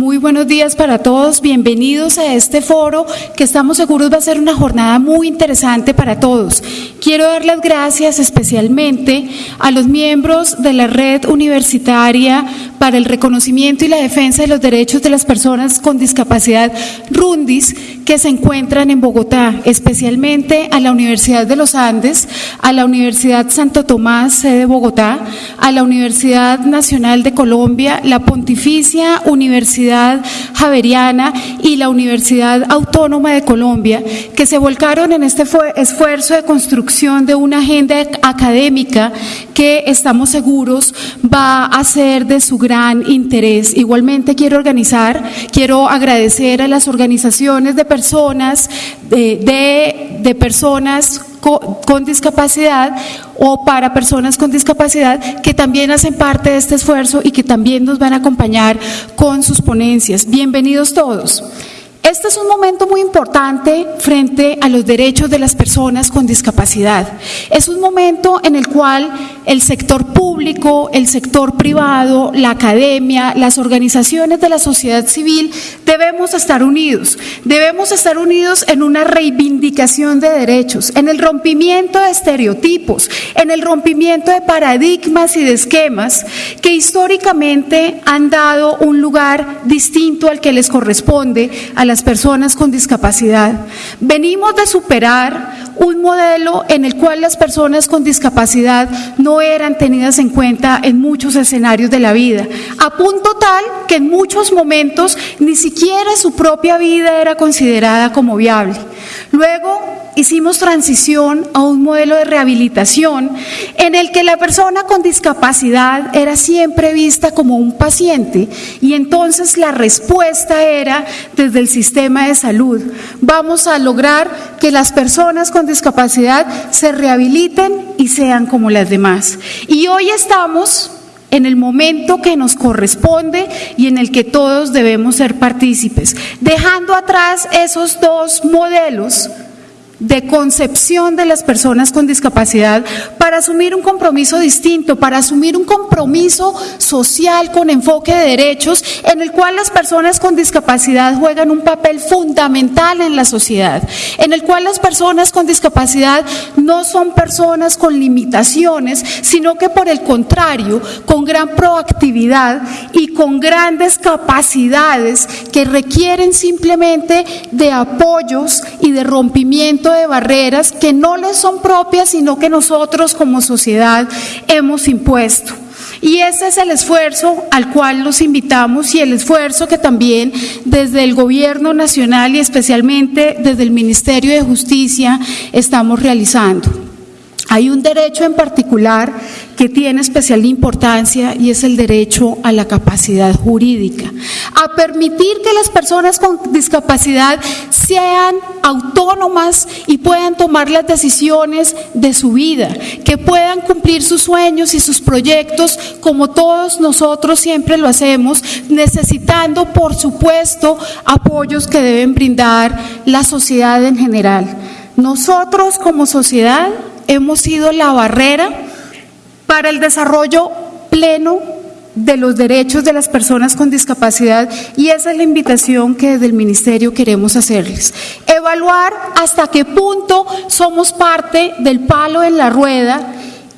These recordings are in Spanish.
Muy buenos días para todos. Bienvenidos a este foro que estamos seguros va a ser una jornada muy interesante para todos. Quiero dar las gracias especialmente a los miembros de la red universitaria para el reconocimiento y la defensa de los derechos de las personas con discapacidad Rundis que se encuentran en Bogotá, especialmente a la Universidad de los Andes, a la Universidad Santo Tomás, sede de Bogotá, a la Universidad Nacional de Colombia, la Pontificia Universidad Javeriana y la Universidad Autónoma de Colombia, que se volcaron en este esfuerzo de construcción de una agenda académica que estamos seguros va a ser de su gran interés. Igualmente quiero organizar, quiero agradecer a las organizaciones de personas, de, de, personas con, discapacidad o para personas con discapacidad que también hacen parte de este esfuerzo y que también nos van a acompañar con sus ponencias. Bienvenidos todos. Este es un momento muy importante frente a los derechos de las personas con discapacidad. Es un momento en el cual el sector público, el sector privado, la academia, las organizaciones de la sociedad civil debemos estar unidos. Debemos estar unidos en una reivindicación de derechos, en el rompimiento de estereotipos, en el rompimiento de paradigmas y de esquemas que históricamente han dado un lugar distinto al que les corresponde a las personas con discapacidad. Venimos de superar un modelo en el cual las personas con discapacidad no eran tenidas en cuenta en muchos escenarios de la vida, a punto tal que en muchos momentos ni siquiera su propia vida era considerada como viable. Luego hicimos transición a un modelo de rehabilitación en el que la persona con discapacidad era siempre vista como un paciente y entonces la respuesta era desde el sistema de salud. Vamos a lograr que las personas con discapacidad se rehabiliten y sean como las demás. Y hoy estamos en el momento que nos corresponde y en el que todos debemos ser partícipes, dejando atrás esos dos modelos de concepción de las personas con discapacidad para asumir un compromiso distinto, para asumir un compromiso social con enfoque de derechos en el cual las personas con discapacidad juegan un papel fundamental en la sociedad, en el cual las personas con discapacidad no son personas con limitaciones, sino que por el contrario, con gran proactividad y con grandes capacidades que requieren simplemente de apoyos y de rompimiento de barreras que no les son propias, sino que nosotros como sociedad hemos impuesto. Y ese es el esfuerzo al cual los invitamos y el esfuerzo que también desde el Gobierno Nacional y especialmente desde el Ministerio de Justicia estamos realizando. Hay un derecho en particular que tiene especial importancia y es el derecho a la capacidad jurídica, a permitir que las personas con discapacidad sean autónomas y puedan tomar las decisiones de su vida, que puedan cumplir sus sueños y sus proyectos como todos nosotros siempre lo hacemos, necesitando por supuesto apoyos que deben brindar la sociedad en general. Nosotros como sociedad hemos sido la barrera para el desarrollo pleno de los derechos de las personas con discapacidad y esa es la invitación que desde el Ministerio queremos hacerles. Evaluar hasta qué punto somos parte del palo en la rueda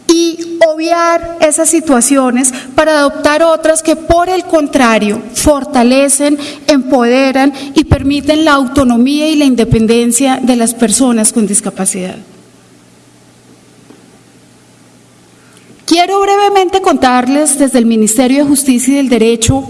y obviar esas situaciones para adoptar otras que por el contrario fortalecen, empoderan y permiten la autonomía y la independencia de las personas con discapacidad. Quiero brevemente contarles desde el Ministerio de Justicia y del Derecho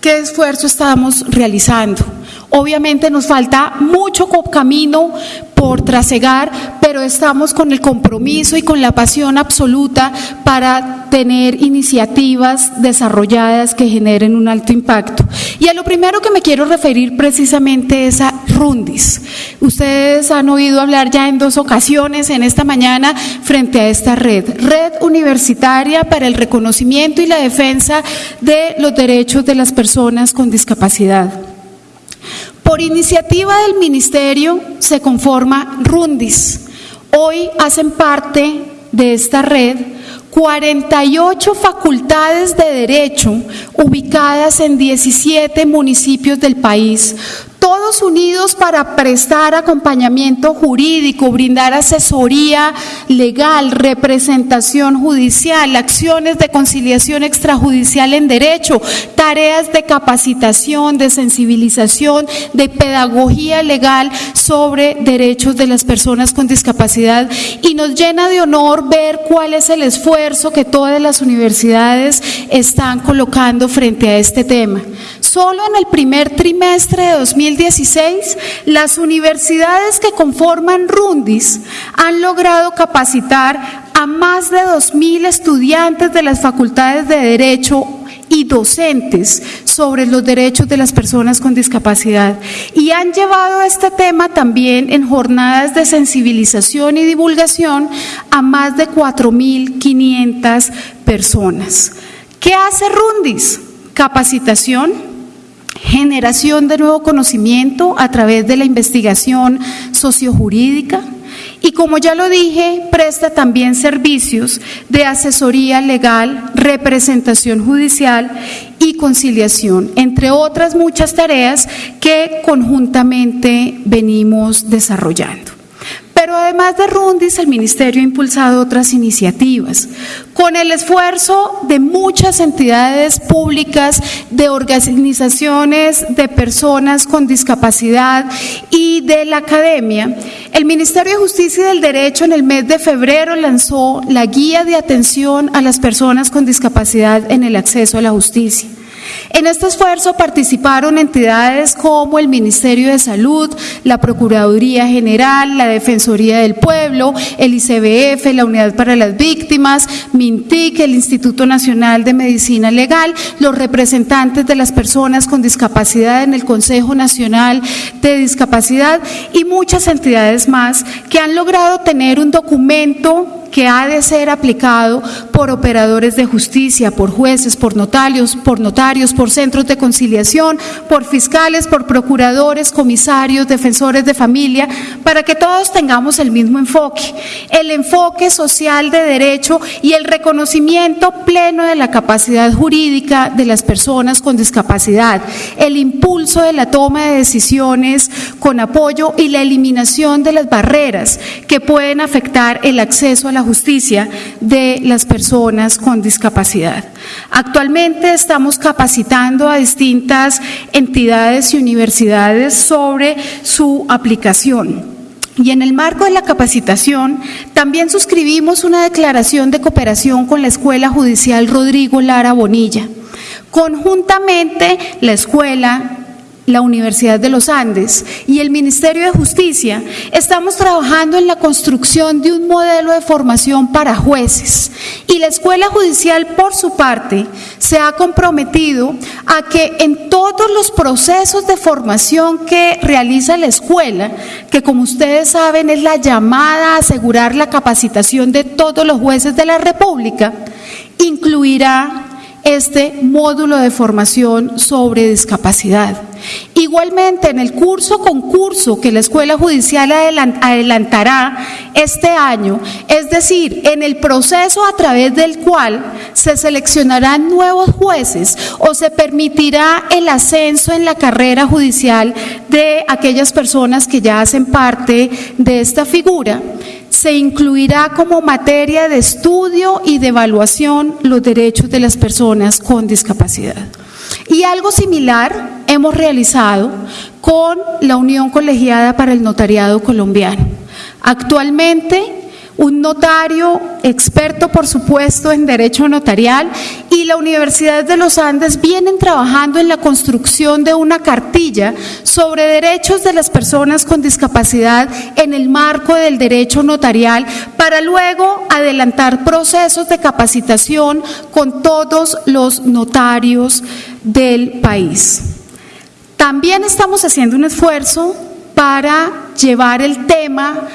qué esfuerzo estamos realizando. Obviamente nos falta mucho camino por trasegar, pero estamos con el compromiso y con la pasión absoluta para tener iniciativas desarrolladas que generen un alto impacto. Y a lo primero que me quiero referir precisamente es a Rundis. Ustedes han oído hablar ya en dos ocasiones en esta mañana frente a esta red, Red Universitaria para el Reconocimiento y la Defensa de los Derechos de las Personas con Discapacidad. Por iniciativa del Ministerio se conforma Rundis. Hoy hacen parte de esta red 48 facultades de derecho ubicadas en 17 municipios del país, unidos para prestar acompañamiento jurídico, brindar asesoría legal, representación judicial, acciones de conciliación extrajudicial en derecho, tareas de capacitación, de sensibilización, de pedagogía legal sobre derechos de las personas con discapacidad y nos llena de honor ver cuál es el esfuerzo que todas las universidades están colocando frente a este tema. Solo en el primer trimestre de 2016, las universidades que conforman Rundis han logrado capacitar a más de 2.000 estudiantes de las facultades de Derecho y docentes sobre los derechos de las personas con discapacidad. Y han llevado este tema también en jornadas de sensibilización y divulgación a más de 4.500 personas. ¿Qué hace Rundis? Capacitación, generación de nuevo conocimiento a través de la investigación sociojurídica y como ya lo dije, presta también servicios de asesoría legal, representación judicial y conciliación, entre otras muchas tareas que conjuntamente venimos desarrollando. Pero además de Rundis, el Ministerio ha impulsado otras iniciativas, con el esfuerzo de muchas entidades públicas, de organizaciones de personas con discapacidad y de la academia. El Ministerio de Justicia y del Derecho en el mes de febrero lanzó la Guía de Atención a las Personas con Discapacidad en el Acceso a la Justicia. En este esfuerzo participaron entidades como el Ministerio de Salud, la Procuraduría General, la Defensoría del Pueblo, el ICBF, la Unidad para las Víctimas, MINTIC, el Instituto Nacional de Medicina Legal, los representantes de las personas con discapacidad en el Consejo Nacional de Discapacidad y muchas entidades más que han logrado tener un documento que ha de ser aplicado por operadores de justicia, por jueces, por notarios, por notarios, por centros de conciliación, por fiscales, por procuradores, comisarios, defensores de familia, para que todos tengamos el mismo enfoque, el enfoque social de derecho y el reconocimiento pleno de la capacidad jurídica de las personas con discapacidad, el impulso de la toma de decisiones con apoyo y la eliminación de las barreras que pueden afectar el acceso a la justicia de las personas con discapacidad. Actualmente estamos capacitando a distintas entidades y universidades sobre su aplicación. Y en el marco de la capacitación, también suscribimos una declaración de cooperación con la Escuela Judicial Rodrigo Lara Bonilla. Conjuntamente, la escuela, la Universidad de los Andes y el Ministerio de Justicia, estamos trabajando en la construcción de un modelo de formación para jueces. Y la Escuela Judicial, por su parte, se ha comprometido a que en todos los procesos de formación que realiza la escuela, que como ustedes saben es la llamada a asegurar la capacitación de todos los jueces de la República, incluirá este módulo de formación sobre discapacidad. Igualmente, en el curso concurso que la Escuela Judicial adelantará este año, es decir, en el proceso a través del cual se seleccionarán nuevos jueces o se permitirá el ascenso en la carrera judicial de aquellas personas que ya hacen parte de esta figura, se incluirá como materia de estudio y de evaluación los derechos de las personas con discapacidad. Y algo similar hemos realizado con la Unión Colegiada para el Notariado Colombiano. Actualmente un notario experto, por supuesto, en derecho notarial y la Universidad de los Andes vienen trabajando en la construcción de una cartilla sobre derechos de las personas con discapacidad en el marco del derecho notarial para luego adelantar procesos de capacitación con todos los notarios del país. También estamos haciendo un esfuerzo para llevar el tema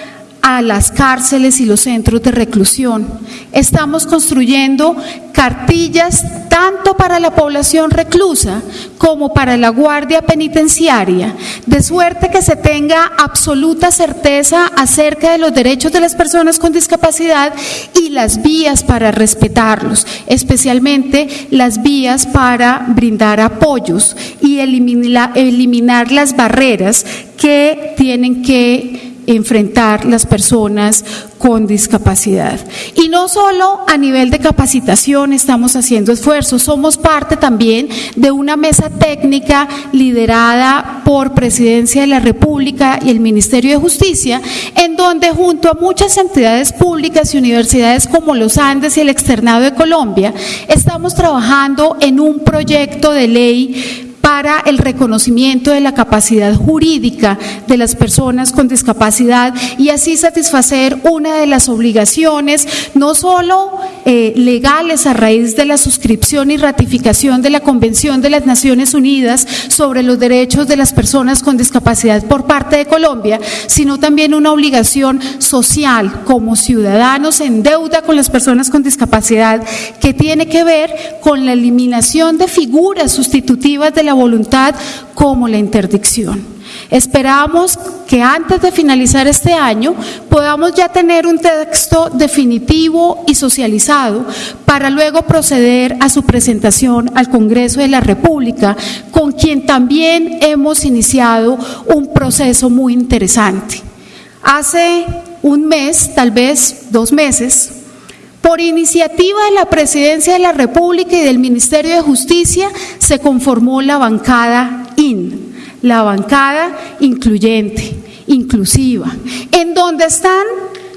a las cárceles y los centros de reclusión. Estamos construyendo cartillas tanto para la población reclusa como para la guardia penitenciaria, de suerte que se tenga absoluta certeza acerca de los derechos de las personas con discapacidad y las vías para respetarlos, especialmente las vías para brindar apoyos y eliminar, eliminar las barreras que tienen que enfrentar las personas con discapacidad. Y no solo a nivel de capacitación estamos haciendo esfuerzos, somos parte también de una mesa técnica liderada por Presidencia de la República y el Ministerio de Justicia, en donde junto a muchas entidades públicas y universidades como los Andes y el Externado de Colombia, estamos trabajando en un proyecto de ley para el reconocimiento de la capacidad jurídica de las personas con discapacidad y así satisfacer una de las obligaciones, no solo eh, legales a raíz de la suscripción y ratificación de la Convención de las Naciones Unidas sobre los derechos de las personas con discapacidad por parte de Colombia, sino también una obligación social como ciudadanos en deuda con las personas con discapacidad que tiene que ver con la eliminación de figuras sustitutivas de la voluntad como la interdicción. Esperamos que antes de finalizar este año podamos ya tener un texto definitivo y socializado para luego proceder a su presentación al Congreso de la República, con quien también hemos iniciado un proceso muy interesante. Hace un mes, tal vez dos meses, por iniciativa de la Presidencia de la República y del Ministerio de Justicia se conformó la bancada IN, la bancada incluyente, inclusiva, en donde están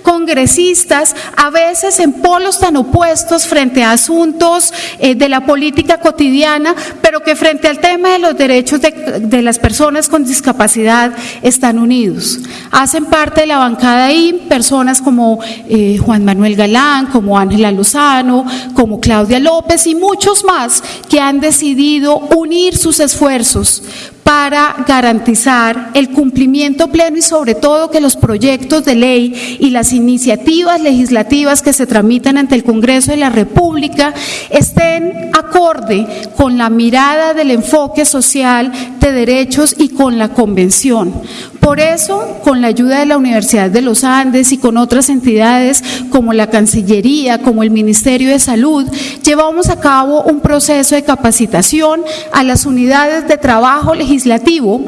congresistas, a veces en polos tan opuestos frente a asuntos eh, de la política cotidiana, pero que frente al tema de los derechos de, las personas con discapacidad están unidos. Hacen parte de la bancada ahí personas como eh, Juan Manuel Galán, como Ángela Lozano, como Claudia López y muchos más que han decidido unir sus esfuerzos para garantizar el cumplimiento pleno y sobre todo que los proyectos de ley y las iniciativas legislativas que se tramitan ante el Congreso de la República estén acorde con la mirada del enfoque social de derechos y con la convención. Por eso, con la ayuda de la Universidad de los Andes y con otras entidades como la Cancillería, como el Ministerio de Salud, llevamos a cabo un proceso de capacitación a las unidades de trabajo legislativo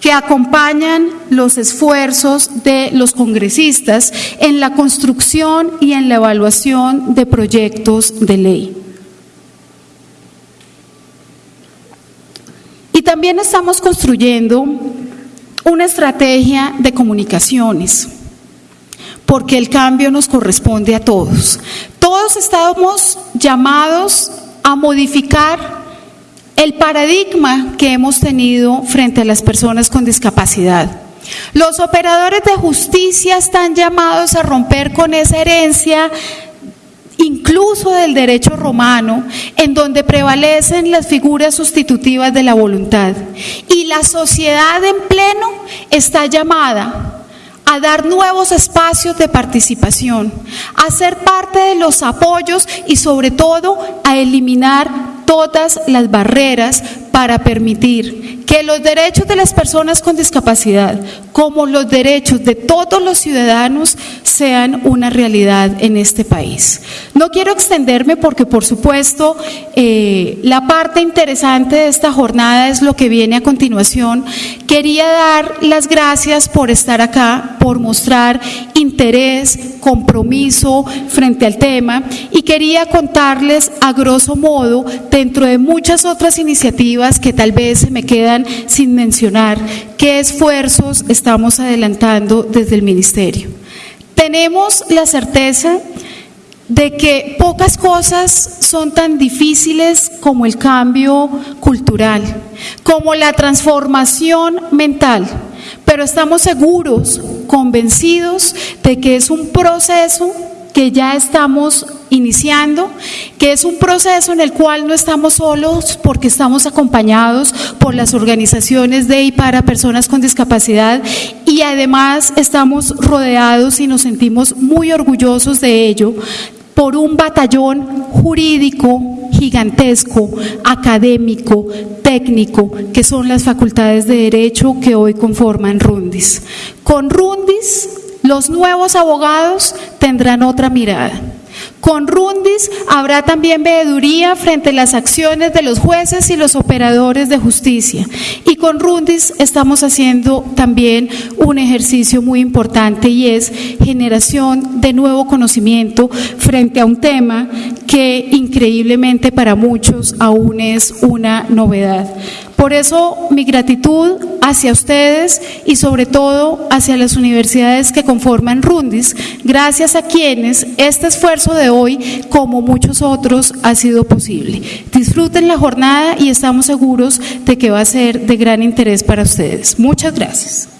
que acompañan los esfuerzos de los congresistas en la construcción y en la evaluación de proyectos de ley. Y también estamos construyendo una estrategia de comunicaciones, porque el cambio nos corresponde a todos. Todos estamos llamados a modificar el paradigma que hemos tenido frente a las personas con discapacidad. Los operadores de justicia están llamados a romper con esa herencia incluso del derecho romano, en donde prevalecen las figuras sustitutivas de la voluntad. Y la sociedad en pleno está llamada a dar nuevos espacios de participación, a ser parte de los apoyos y sobre todo a eliminar todas las barreras para permitir que los derechos de las personas con discapacidad, como los derechos de todos los ciudadanos, sean una realidad en este país. No quiero extenderme porque, por supuesto, eh, la parte interesante de esta jornada es lo que viene a continuación. Quería dar las gracias por estar acá, por mostrar interés, compromiso frente al tema y quería contarles a grosso modo, dentro de muchas otras iniciativas que tal vez se me quedan sin mencionar, qué esfuerzos estamos adelantando desde el Ministerio. Tenemos la certeza de que pocas cosas son tan difíciles como el cambio cultural, como la transformación mental, pero estamos seguros, convencidos de que es un proceso que ya estamos iniciando, que es un proceso en el cual no estamos solos porque estamos acompañados por las organizaciones de y para personas con discapacidad y además estamos rodeados y nos sentimos muy orgullosos de ello por un batallón jurídico gigantesco, académico, técnico, que son las facultades de derecho que hoy conforman Rundis. Con Rundis, los nuevos abogados tendrán otra mirada. Con Rundis habrá también veeduría frente a las acciones de los jueces y los operadores de justicia. Y con Rundis estamos haciendo también un ejercicio muy importante y es generación de nuevo conocimiento frente a un tema que increíblemente para muchos aún es una novedad. Por eso mi gratitud hacia ustedes y sobre todo hacia las universidades que conforman Rundis, gracias a quienes este esfuerzo de hoy, como muchos otros, ha sido posible. Disfruten la jornada y estamos seguros de que va a ser de gran interés para ustedes. Muchas gracias.